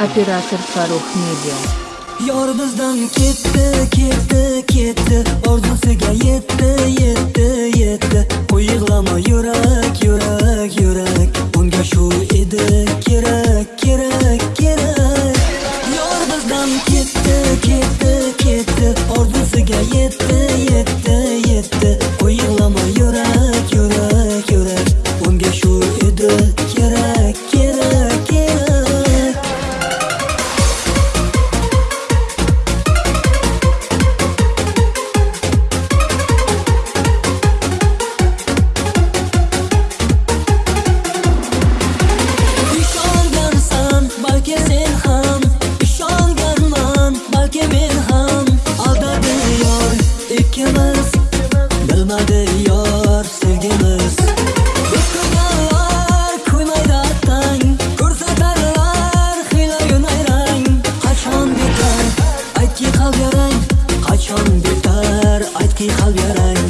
operator Farruh Media. Yor bizdan ketdi, ketdi, ketdi. Orzusiga yetdi, yetdi, yetdi. Qo'y yig'lama yurak, yurak, yurak. Unga shu edi kerak, kerak, kerak. Yor bizdan ketdi, ketdi, ketdi. Orzusiga yetdi, yetdi, yetdi bilmadi yor sevgimiz. Biz ko'rganlar ko'ymaydi attang ko'rsatarlar hiyla nayrang qachon bitar aytki qalb yarang qachon bitar aytki qalb yarang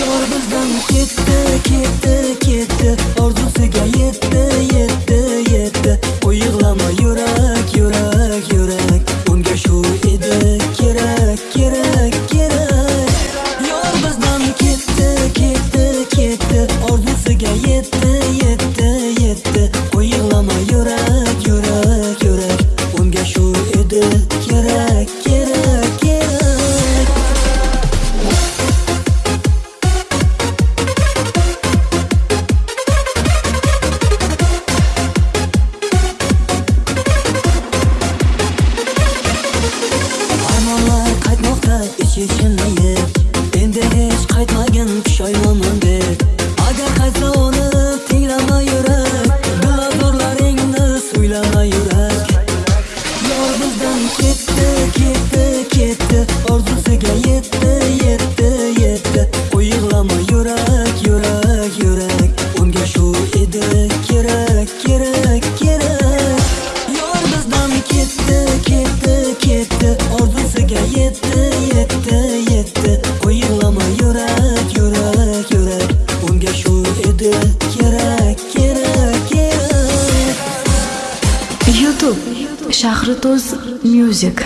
Yor bizdan ketdi, ketdi, ketdi Orzusiga yetdi, yetdi, yetdi Qo'y yig'lama yurak, yurak, yurak Unga shu edi kerak, kerak kerak, kerak, kerak Armonlar qaytmoqda ich-ichimni shu kerak, kerak, kerak. YouTube Shahritoz Music.